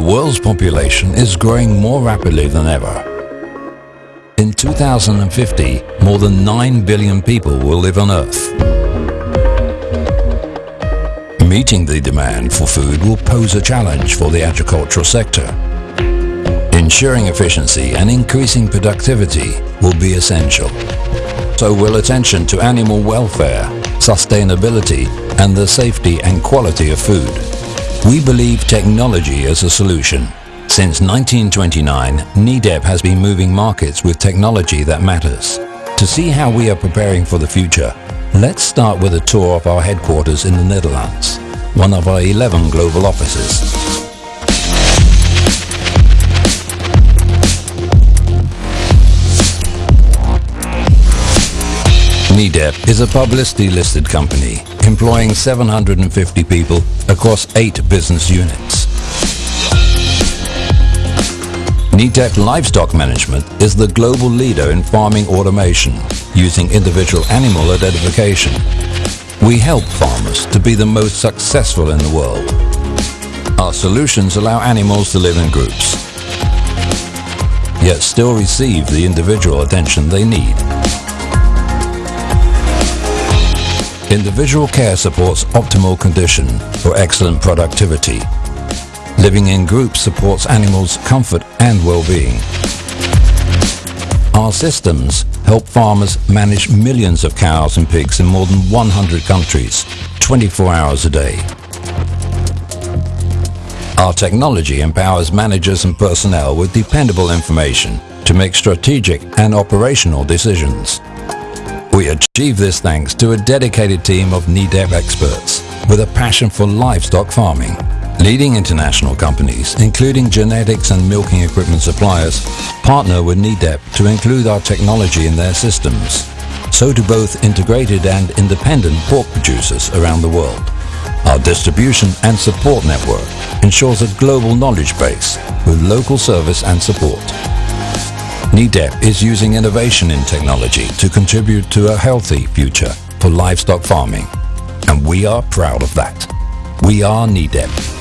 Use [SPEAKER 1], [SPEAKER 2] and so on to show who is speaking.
[SPEAKER 1] world's population is growing more rapidly than ever. In 2050, more than 9 billion people will live on Earth. Meeting the demand for food will pose a challenge for the agricultural sector. Ensuring efficiency and increasing productivity will be essential. So will attention to animal welfare, sustainability and the safety and quality of food. We believe technology is a solution. Since 1929, Nedap has been moving markets with technology that matters. To see how we are preparing for the future, let's start with a tour of our headquarters in the Netherlands, one of our 11 global offices. Nedap is a publicly listed company employing 750 people across eight business units. Nedap Livestock Management is the global leader in farming automation using individual animal identification. We help farmers to be the most successful in the world. Our solutions allow animals to live in groups, yet still receive the individual attention they need. Individual care supports optimal condition for excellent productivity. Living in groups supports animals' comfort and well-being. Our systems help farmers manage millions of cows and pigs in more than 100 countries, 24 hours a day. Our technology empowers managers and personnel with dependable information to make strategic and operational decisions. We achieve this thanks to a dedicated team of Nedap experts with a passion for livestock farming. Leading international companies, including genetics and milking equipment suppliers, partner with Nedap to include our technology in their systems. So do both integrated and independent pork producers around the world. Our distribution and support network ensures a global knowledge base with local service and support. Nedap is using innovation in technology to contribute to a healthy future for livestock farming. And we are proud of that. We are Nedap.